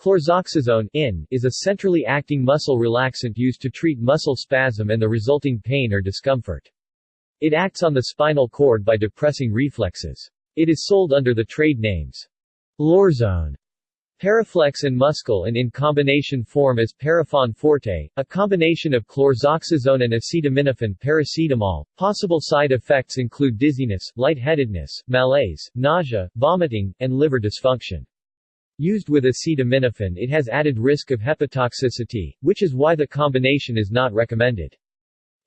Chlorzoxazone in is a centrally acting muscle relaxant used to treat muscle spasm and the resulting pain or discomfort. It acts on the spinal cord by depressing reflexes. It is sold under the trade names Lorzone, Paraflex and Muscol and in combination form as Parafon Forte, a combination of chlorzoxazone and acetaminophen paracetamol. Possible side effects include dizziness, lightheadedness, malaise, nausea, vomiting, and liver dysfunction. Used with acetaminophen it has added risk of hepatotoxicity, which is why the combination is not recommended.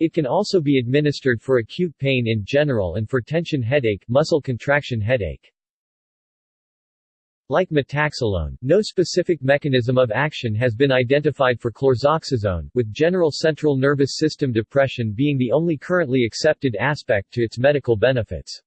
It can also be administered for acute pain in general and for tension headache muscle contraction headache. Like metaxalone, no specific mechanism of action has been identified for chlorzoxazone, with general central nervous system depression being the only currently accepted aspect to its medical benefits.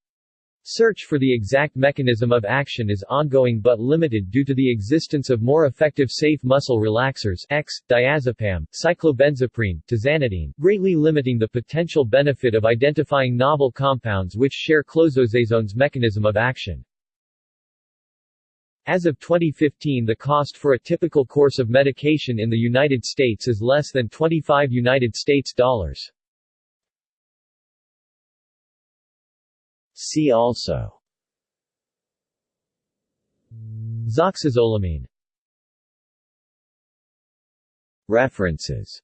Search for the exact mechanism of action is ongoing but limited due to the existence of more effective safe muscle relaxers X, diazepam, cyclobenzaprine, tizanidine, greatly limiting the potential benefit of identifying novel compounds which share chlorzoxazone's mechanism of action. As of 2015 the cost for a typical course of medication in the United States is less than 25 United States dollars. See also. Zoxazolamine References